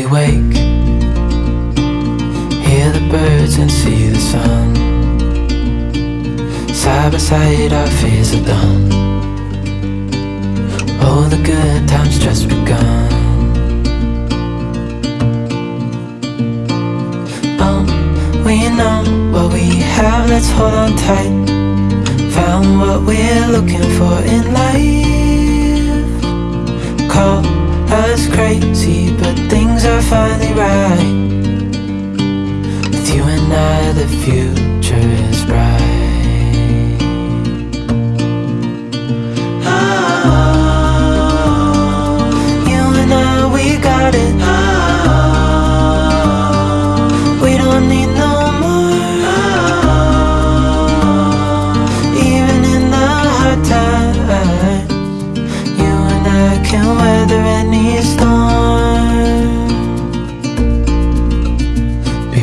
we wake, hear the birds and see the sun. Side by side, our fears are done. Oh, the good times just begun. Oh, we know what we have, let's hold on tight. Found what we're looking for in life. Call us crazy, but things are finally right. With you and I, the future is bright.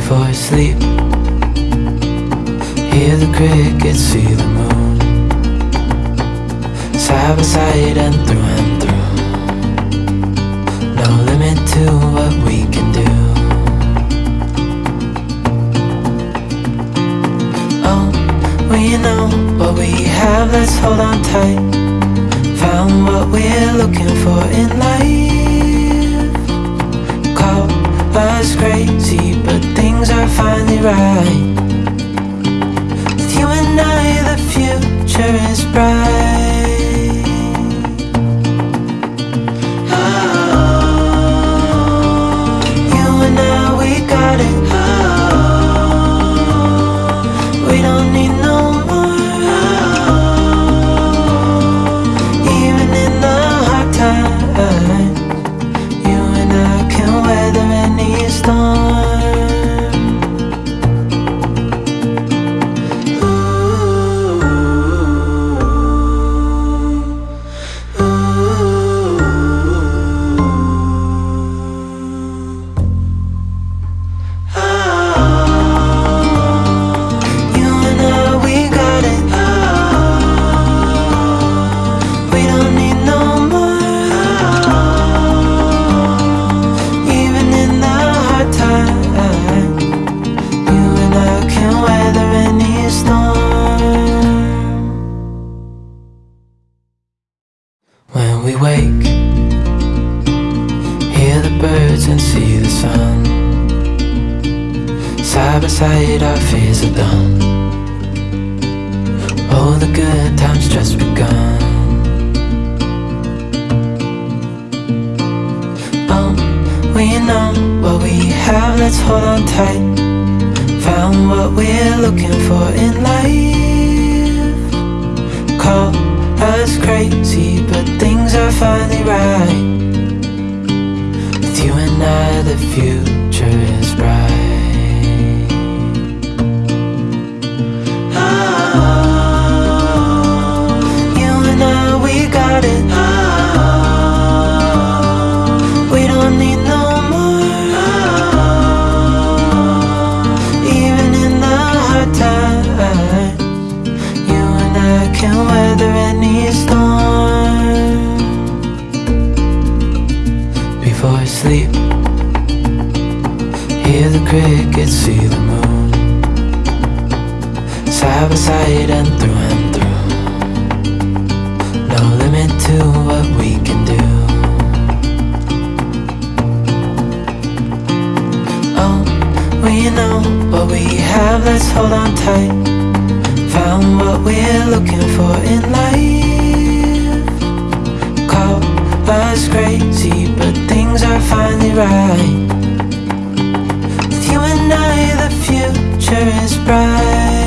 Before I sleep, hear the crickets, see the moon. Side by side and through and through. No limit to what we can do. Oh, we know what we have, let's hold on tight. Found what we're looking for in life. Call us crazy, things finally right. With you and I, the future is bright. Hear the birds and see the sun. Side by side, our fears are done. Oh, the good times just begun. Oh, we know what we have, let's hold on tight. Found what we're looking for in life. Call us crazy, but things are finally right. With you and I, the future is bright. I sleep, hear the crickets, see the moon. Side by side and through and through. No limit to what we can do. Oh, we know what we have, let's hold on tight. Found what we're looking for in life. Call us crazy, but things are finally right. With you and I, the future is bright.